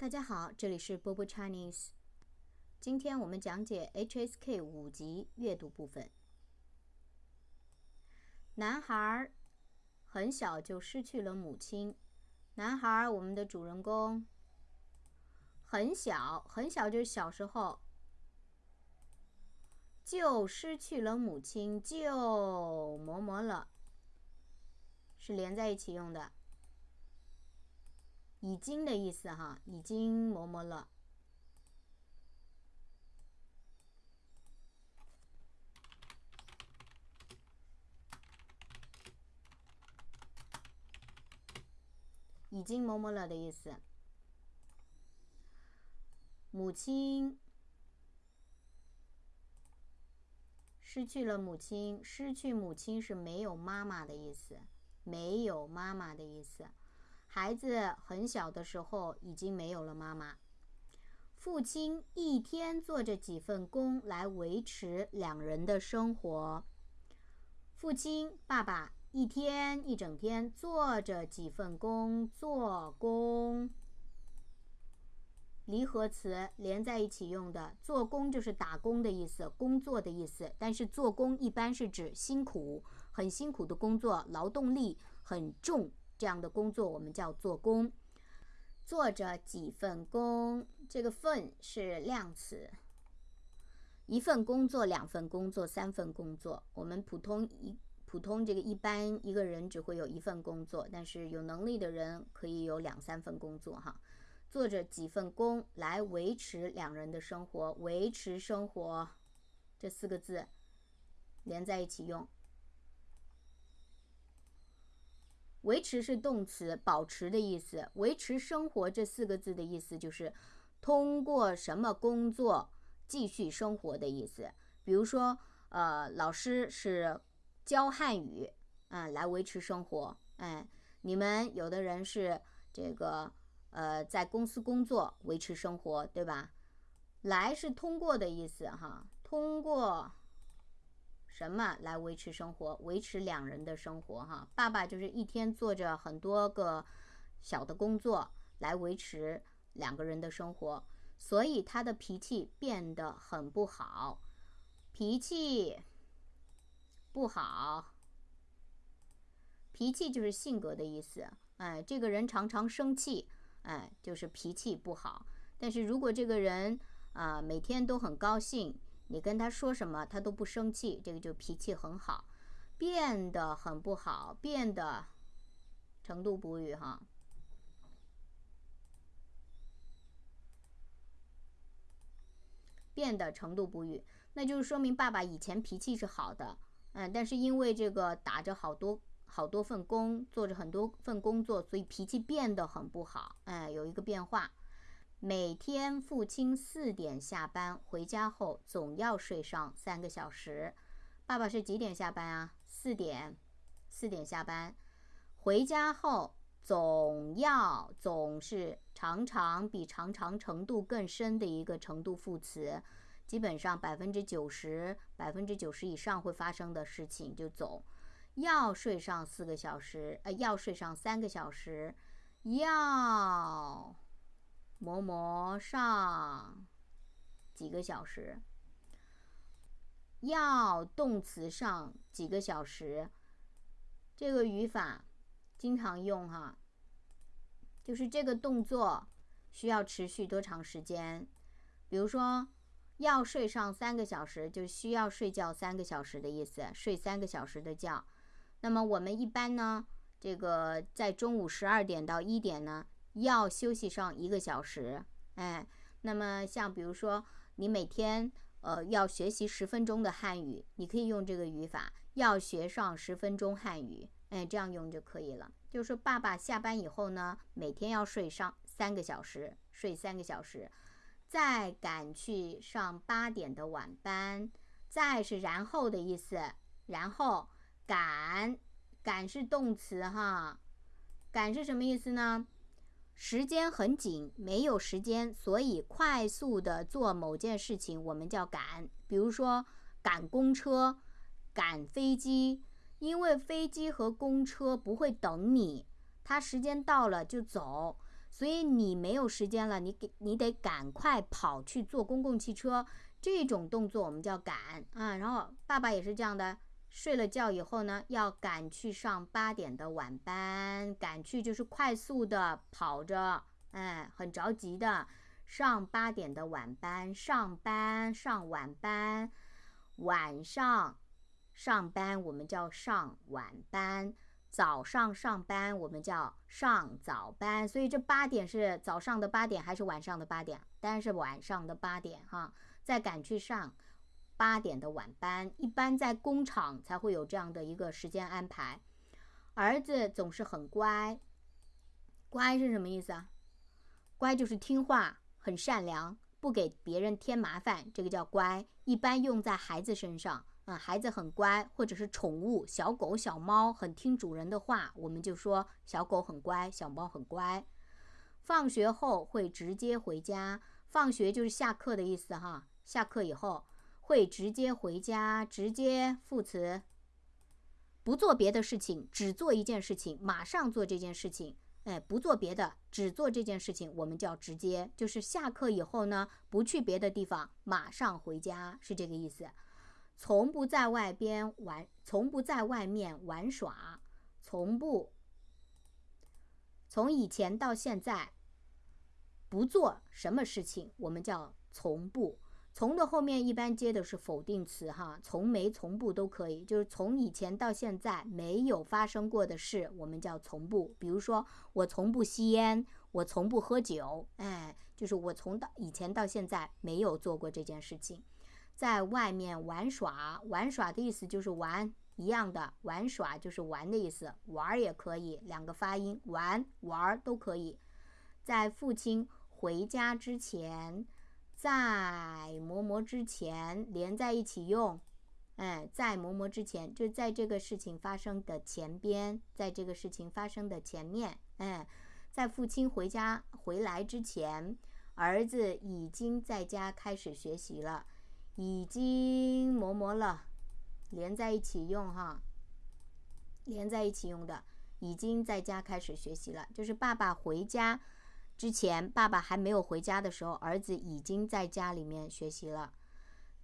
大家好，这里是波波 Chinese。今天我们讲解 HSK 五级阅读部分。男孩很小就失去了母亲。男孩，我们的主人公很小很小，就是小时候就失去了母亲，就么么了，是连在一起用的。已经的意思哈，已经么么了，已经么么了的意思。母亲失去了母亲，失去母亲是没有妈妈的意思，没有妈妈的意思。孩子很小的时候已经没有了妈妈，父亲一天做着几份工来维持两人的生活。父亲爸爸一天一整天做着几份工做工，离合词连在一起用的，做工就是打工的意思，工作的意思。但是做工一般是指辛苦、很辛苦的工作，劳动力很重。这样的工作我们叫做工，做着几份工，这个份是量词。一份工作、两份工作、三份工作，我们普通一普通这个一般一个人只会有一份工作，但是有能力的人可以有两三份工作哈。做着几份工来维持两人的生活，维持生活这四个字连在一起用。维持是动词，保持的意思。维持生活这四个字的意思就是通过什么工作继续生活的意思。比如说，呃，老师是教汉语，啊，来维持生活。哎，你们有的人是这个，呃，在公司工作维持生活，对吧？来是通过的意思，哈，通过。什么来维持生活？维持两人的生活，哈，爸爸就是一天做着很多个小的工作来维持两个人的生活，所以他的脾气变得很不好。脾气不好，脾气就是性格的意思，哎，这个人常常生气，哎，就是脾气不好。但是如果这个人啊每天都很高兴。你跟他说什么，他都不生气，这个就脾气很好。变得很不好，变得程度补语哈，变得程度补语，那就是说明爸爸以前脾气是好的，嗯，但是因为这个打着好多好多份工，做着很多份工作，所以脾气变得很不好，哎，有一个变化。每天父亲四点下班回家后，总要睡上三个小时。爸爸是几点下班啊？四点，四点下班。回家后总要总是常常比常常程度更深的一个程度副词，基本上百分之九十、百分之九十以上会发生的事情就总要睡上四个小时，呃，要睡上三个小时，要。磨磨上几个小时，要动词上几个小时，这个语法经常用哈，就是这个动作需要持续多长时间？比如说要睡上三个小时，就需要睡觉三个小时的意思，睡三个小时的觉。那么我们一般呢，这个在中午十二点到一点呢。要休息上一个小时，哎，那么像比如说你每天呃要学习十分钟的汉语，你可以用这个语法，要学上十分钟汉语，哎，这样用就可以了。就是说爸爸下班以后呢，每天要睡上三个小时，睡三个小时，再赶去上八点的晚班，再是然后的意思，然后赶赶是动词哈，赶是什么意思呢？时间很紧，没有时间，所以快速的做某件事情，我们叫赶。比如说赶公车、赶飞机，因为飞机和公车不会等你，它时间到了就走，所以你没有时间了，你给你得赶快跑去坐公共汽车。这种动作我们叫赶啊。然后爸爸也是这样的，睡了觉以后呢，要赶去上八点的晚班，赶去就是快速的跑着，哎，很着急的上八点的晚班，上班上晚班，晚上上班我们叫上晚班。早上上班，我们叫上早班，所以这八点是早上的八点还是晚上的八点？当然是晚上的八点哈。再赶去上八点的晚班，一般在工厂才会有这样的一个时间安排。儿子总是很乖，乖是什么意思啊？乖就是听话，很善良，不给别人添麻烦，这个叫乖。一般用在孩子身上。啊，孩子很乖，或者是宠物小狗、小猫很听主人的话，我们就说小狗很乖，小猫很乖。放学后会直接回家，放学就是下课的意思哈。下课以后会直接回家，直接副词，不做别的事情，只做一件事情，马上做这件事情。哎，不做别的，只做这件事情，我们叫直接，就是下课以后呢，不去别的地方，马上回家，是这个意思。从不在外边玩，从不在外面玩耍，从不。从以前到现在，不做什么事情，我们叫从不。从的后面一般接的是否定词，哈，从没、从不都可以。就是从以前到现在没有发生过的事，我们叫从不。比如说，我从不吸烟，我从不喝酒，哎，就是我从到以前到现在没有做过这件事情。在外面玩耍，玩耍的意思就是玩一样的，玩耍就是玩的意思，玩也可以，两个发音，玩玩都可以。在父亲回家之前，在么么之前连在一起用，哎，在么么之前就在这个事情发生的前边，在这个事情发生的前面，哎，在父亲回家回来之前，儿子已经在家开始学习了。已经磨磨了，连在一起用哈，连在一起用的，已经在家开始学习了。就是爸爸回家之前，爸爸还没有回家的时候，儿子已经在家里面学习了。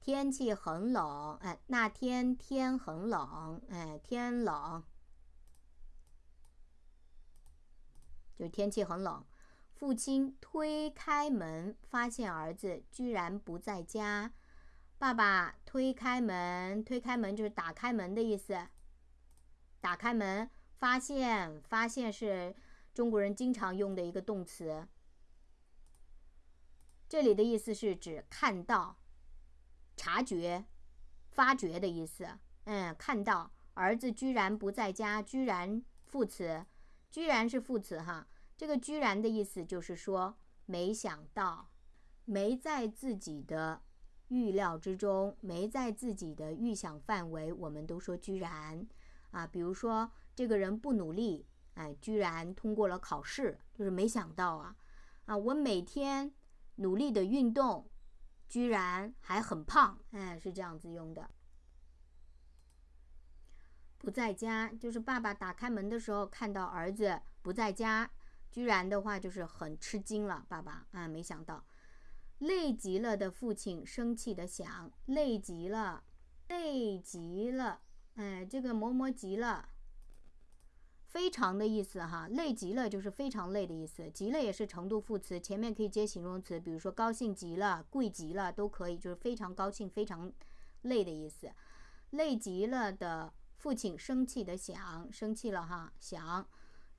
天气很冷，哎，那天天很冷，哎，天冷，就天气很冷。父亲推开门，发现儿子居然不在家。爸爸推开门，推开门就是打开门的意思。打开门，发现，发现是中国人经常用的一个动词。这里的意思是指看到、察觉、发觉的意思。嗯，看到儿子居然不在家，居然副词，居然是副词哈。这个居然的意思就是说，没想到，没在自己的。预料之中，没在自己的预想范围，我们都说居然啊。比如说，这个人不努力，哎，居然通过了考试，就是没想到啊啊！我每天努力的运动，居然还很胖，哎，是这样子用的。不在家，就是爸爸打开门的时候看到儿子不在家，居然的话就是很吃惊了。爸爸啊，没想到。累极了的父亲生气的想：累极了，累极了，哎，这个磨磨极了，非常的意思哈。累极了就是非常累的意思，极了也是程度副词，前面可以接形容词，比如说高兴极了、贵极了都可以，就是非常高兴、非常累的意思。累极了的父亲生气的想：生气了哈，想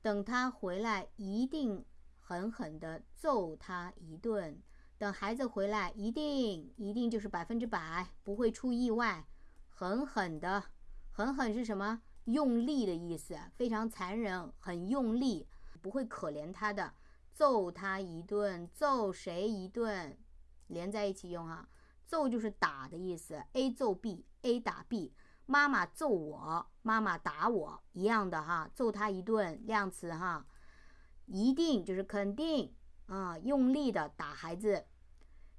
等他回来一定狠狠的揍他一顿。等孩子回来，一定一定就是百分之百不会出意外，狠狠的，狠狠是什么？用力的意思，非常残忍，很用力，不会可怜他的，揍他一顿，揍谁一顿？连在一起用啊，揍就是打的意思，A 揍 B，A 打 B，妈妈揍我，妈妈打我，一样的哈，揍他一顿，量词哈，一定就是肯定。啊，用力的打孩子，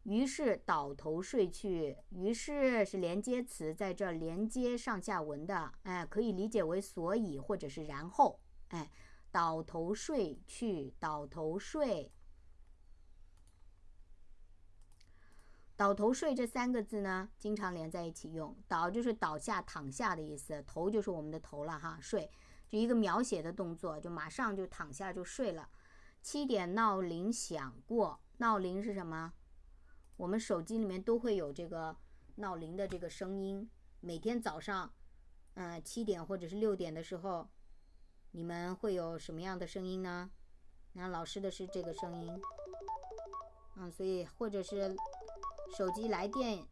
于是倒头睡去。于是是连接词，在这连接上下文的，哎，可以理解为所以或者是然后，哎，倒头睡去，倒头睡。倒头睡这三个字呢，经常连在一起用。倒就是倒下、躺下的意思，头就是我们的头了哈。睡就一个描写的动作，就马上就躺下就睡了。七点闹铃响过，闹铃是什么？我们手机里面都会有这个闹铃的这个声音。每天早上，嗯，七点或者是六点的时候，你们会有什么样的声音呢？那老师的是这个声音，嗯，所以或者是。手机来电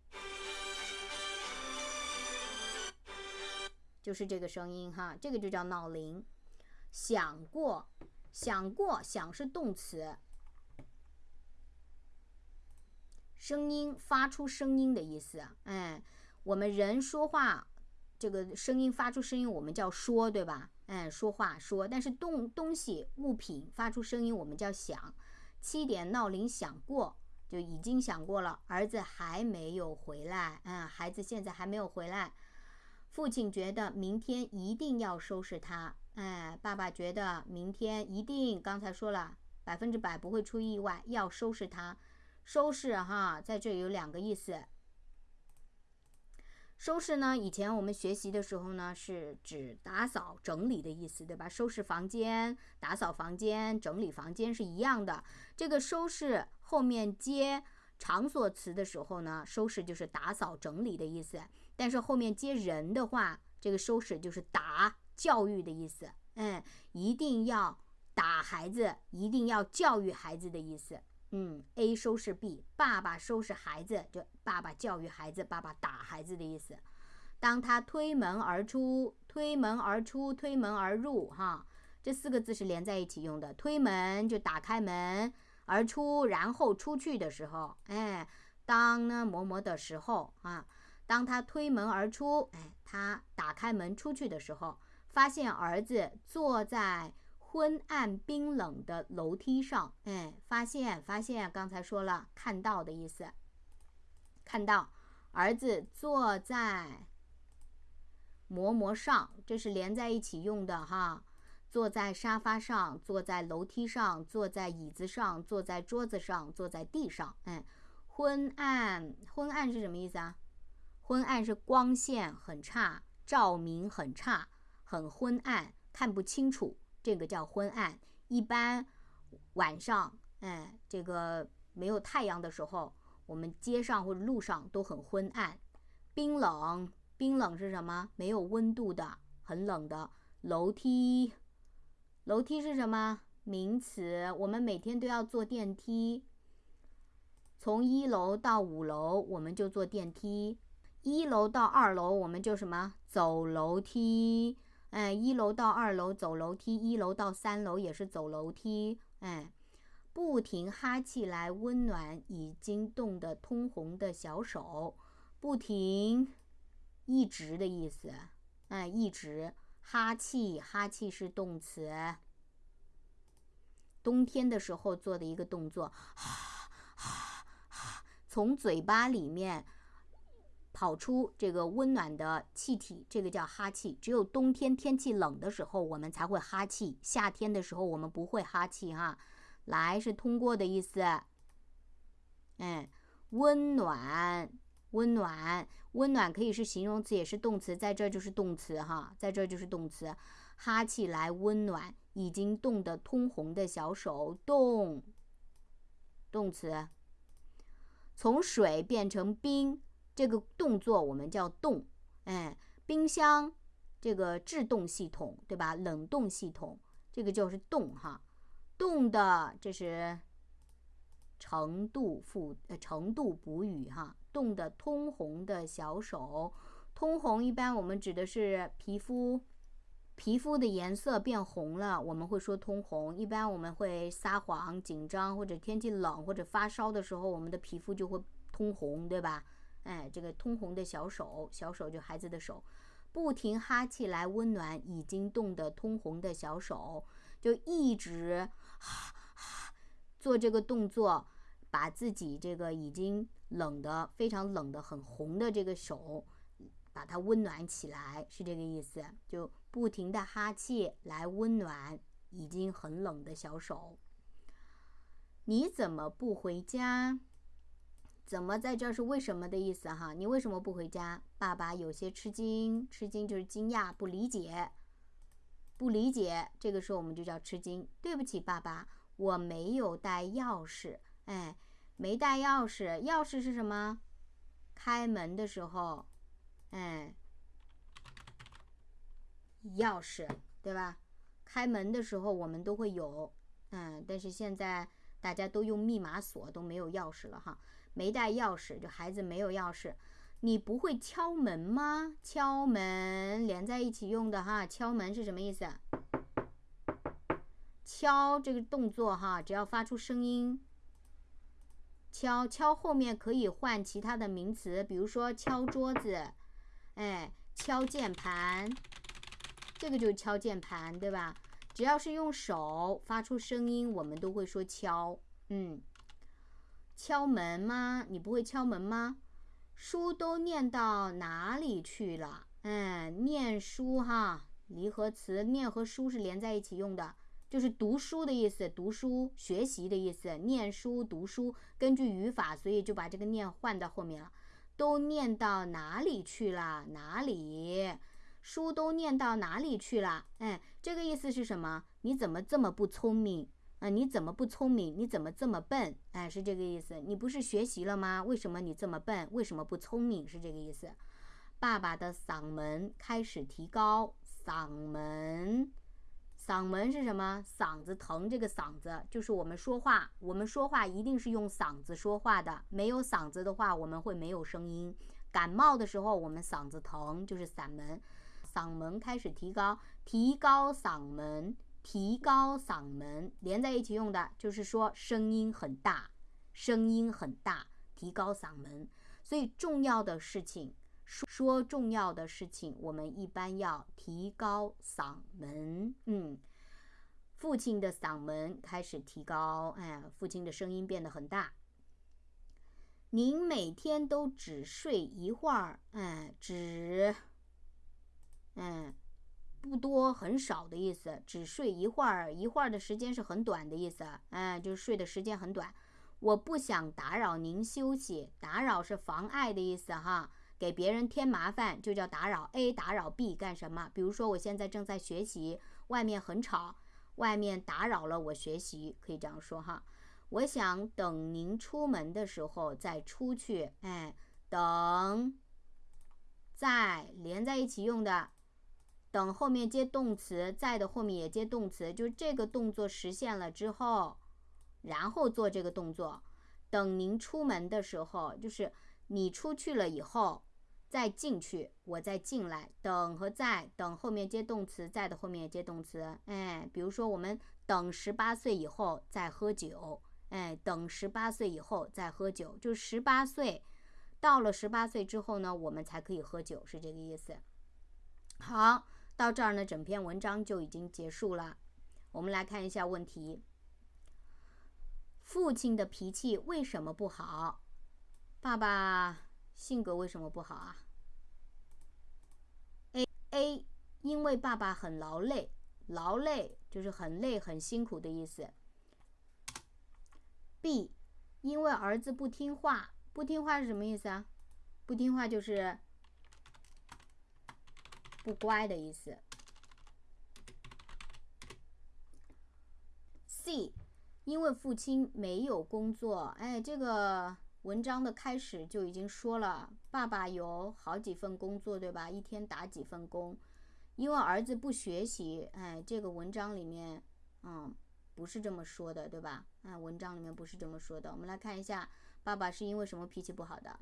就是这个声音哈，这个就叫闹铃。响过，响过，响是动词，声音发出声音的意思。哎，我们人说话，这个声音发出声音，我们叫说，对吧？哎，说话说，但是动东西物品发出声音，我们叫响。七点闹铃响过。就已经想过了，儿子还没有回来，嗯，孩子现在还没有回来。父亲觉得明天一定要收拾他，哎，爸爸觉得明天一定，刚才说了，百分之百不会出意外，要收拾他。收拾哈，在这里有两个意思。收拾呢？以前我们学习的时候呢，是指打扫整理的意思，对吧？收拾房间、打扫房间、整理房间是一样的。这个收拾后面接场所词的时候呢，收拾就是打扫整理的意思。但是后面接人的话，这个收拾就是打教育的意思。嗯，一定要打孩子，一定要教育孩子的意思。嗯，A 收拾 B，爸爸收拾孩子，就爸爸教育孩子，爸爸打孩子的意思。当他推门而出，推门而出，推门而入，哈，这四个字是连在一起用的。推门就打开门，而出然后出去的时候，哎，当呢某某的时候啊，当他推门而出，哎，他打开门出去的时候，发现儿子坐在。昏暗冰冷的楼梯上，哎，发现发现，刚才说了看到的意思，看到儿子坐在馍馍上，这是连在一起用的哈。坐在沙发上，坐在楼梯上，坐在椅子上，坐在桌子上，坐在地上，哎，昏暗昏暗是什么意思啊？昏暗是光线很差，照明很差，很昏暗，看不清楚。这个叫昏暗，一般晚上，哎，这个没有太阳的时候，我们街上或者路上都很昏暗。冰冷，冰冷是什么？没有温度的，很冷的。楼梯，楼梯是什么？名词。我们每天都要坐电梯，从一楼到五楼，我们就坐电梯；一楼到二楼，我们就什么？走楼梯。哎，一楼到二楼走楼梯，一楼到三楼也是走楼梯。哎，不停哈气来温暖已经冻得通红的小手，不停，一直的意思。哎，一直哈气，哈气是动词。冬天的时候做的一个动作，哈哈哈，从嘴巴里面。跑出这个温暖的气体，这个叫哈气。只有冬天天气冷的时候，我们才会哈气；夏天的时候，我们不会哈气。哈，来是通过的意思。哎，温暖，温暖，温暖可以是形容词，也是动词，在这就是动词。哈，在这就是动词，哈气来温暖已经冻得通红的小手，冻，动词，从水变成冰。这个动作我们叫冻，哎，冰箱这个制冻系统，对吧？冷冻系统，这个就是冻哈，冻的这是程度复呃程度补语哈，冻的通红的小手，通红一般我们指的是皮肤皮肤的颜色变红了，我们会说通红。一般我们会撒谎、紧张或者天气冷或者发烧的时候，我们的皮肤就会通红，对吧？哎，这个通红的小手，小手就孩子的手，不停哈气来温暖已经冻得通红的小手，就一直哈哈做这个动作，把自己这个已经冷的非常冷的很红的这个手，把它温暖起来，是这个意思。就不停的哈气来温暖已经很冷的小手。你怎么不回家？怎么在这儿是为什么的意思哈？你为什么不回家？爸爸有些吃惊，吃惊就是惊讶、不理解、不理解。这个时候我们就叫吃惊。对不起，爸爸，我没有带钥匙。哎，没带钥匙，钥匙是什么？开门的时候，哎，钥匙对吧？开门的时候我们都会有，嗯，但是现在大家都用密码锁，都没有钥匙了哈。没带钥匙，就孩子没有钥匙。你不会敲门吗？敲门连在一起用的哈，敲门是什么意思？敲这个动作哈，只要发出声音，敲敲后面可以换其他的名词，比如说敲桌子，哎，敲键盘，这个就是敲键盘，对吧？只要是用手发出声音，我们都会说敲，嗯。敲门吗？你不会敲门吗？书都念到哪里去了？嗯，念书哈，离合词念和书是连在一起用的，就是读书的意思，读书学习的意思，念书读书。根据语法，所以就把这个念换到后面了。都念到哪里去了？哪里？书都念到哪里去了？哎，这个意思是什么？你怎么这么不聪明？你怎么不聪明？你怎么这么笨？哎，是这个意思。你不是学习了吗？为什么你这么笨？为什么不聪明？是这个意思。爸爸的嗓门开始提高，嗓门，嗓门是什么？嗓子疼，这个嗓子就是我们说话，我们说话一定是用嗓子说话的。没有嗓子的话，我们会没有声音。感冒的时候，我们嗓子疼，就是嗓门，嗓门开始提高，提高嗓门。提高嗓门连在一起用的，就是说声音很大，声音很大，提高嗓门。所以重要的事情说说重要的事情，我们一般要提高嗓门。嗯，父亲的嗓门开始提高，哎，父亲的声音变得很大。您每天都只睡一会儿，哎，只，多，很少的意思，只睡一会儿，一会儿的时间是很短的意思，哎，就是睡的时间很短。我不想打扰您休息，打扰是妨碍的意思哈，给别人添麻烦就叫打扰。A 打扰 B 干什么？比如说我现在正在学习，外面很吵，外面打扰了我学习，可以这样说哈。我想等您出门的时候再出去，哎，等，在连在一起用的。等后面接动词，在的后面也接动词，就是这个动作实现了之后，然后做这个动作。等您出门的时候，就是你出去了以后再进去，我再进来。等和在，等后面接动词，在的后面也接动词。哎，比如说我们等十八岁以后再喝酒，哎，等十八岁以后再喝酒，就十八岁到了十八岁之后呢，我们才可以喝酒，是这个意思。好。到这儿呢，整篇文章就已经结束了。我们来看一下问题：父亲的脾气为什么不好？爸爸性格为什么不好啊？A A，因为爸爸很劳累，劳累就是很累、很辛苦的意思。B，因为儿子不听话，不听话是什么意思啊？不听话就是。不乖的意思。C，因为父亲没有工作，哎，这个文章的开始就已经说了，爸爸有好几份工作，对吧？一天打几份工。因为儿子不学习，哎，这个文章里面，嗯，不是这么说的，对吧？哎，文章里面不是这么说的。我们来看一下，爸爸是因为什么脾气不好的？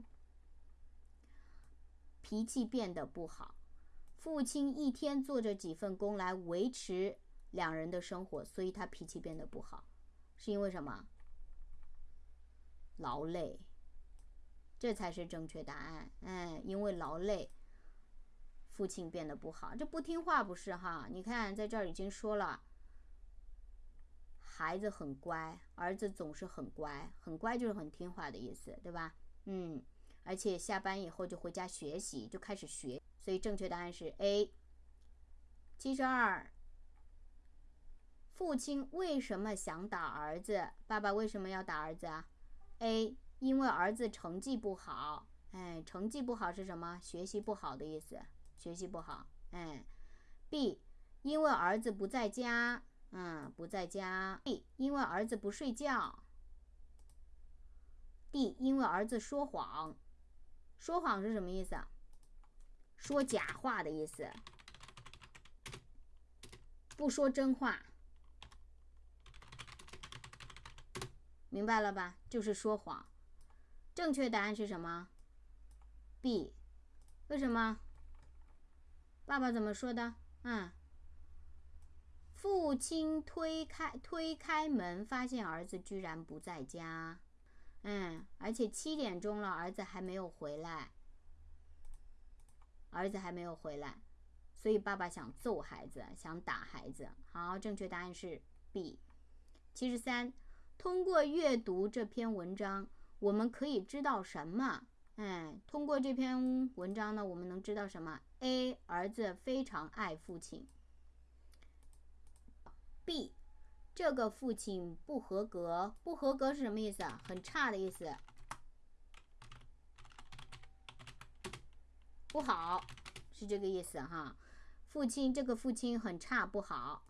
脾气变得不好。父亲一天做着几份工来维持两人的生活，所以他脾气变得不好，是因为什么？劳累，这才是正确答案。嗯，因为劳累，父亲变得不好。这不听话不是哈？你看在这儿已经说了，孩子很乖，儿子总是很乖，很乖就是很听话的意思，对吧？嗯，而且下班以后就回家学习，就开始学。所以正确答案是 A。七十二，父亲为什么想打儿子？爸爸为什么要打儿子啊？A，因为儿子成绩不好。哎，成绩不好是什么？学习不好的意思。学习不好。哎，B，因为儿子不在家。嗯，不在家。D，因为儿子不睡觉。D，因为儿子说谎。说谎是什么意思啊？说假话的意思，不说真话。明白了吧？就是说谎。正确答案是什么？B。为什么？爸爸怎么说的？嗯。父亲推开推开门，发现儿子居然不在家。嗯，而且七点钟了，儿子还没有回来。儿子还没有回来，所以爸爸想揍孩子，想打孩子。好，正确答案是 B。七十三，通过阅读这篇文章，我们可以知道什么？哎，通过这篇文章呢，我们能知道什么？A，儿子非常爱父亲。B，这个父亲不合格。不合格是什么意思啊？很差的意思。不好，是这个意思哈。父亲，这个父亲很差，不好。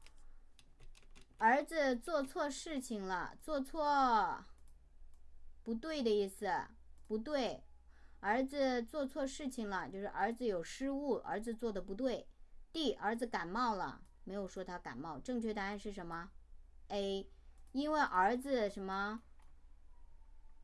儿子做错事情了，做错，不对的意思，不对。儿子做错事情了，就是儿子有失误，儿子做的不对。D，儿子感冒了，没有说他感冒。正确答案是什么？A，因为儿子什么？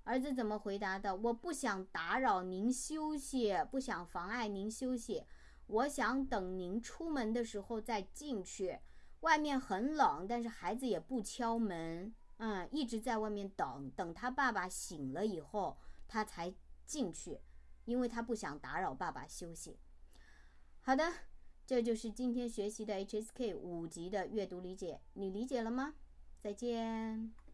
儿子怎么回答的？我不想打扰您休息，不想妨碍您休息。我想等您出门的时候再进去。外面很冷，但是孩子也不敲门，嗯，一直在外面等，等他爸爸醒了以后，他才进去，因为他不想打扰爸爸休息。好的，这就是今天学习的 HSK 五级的阅读理解，你理解了吗？再见。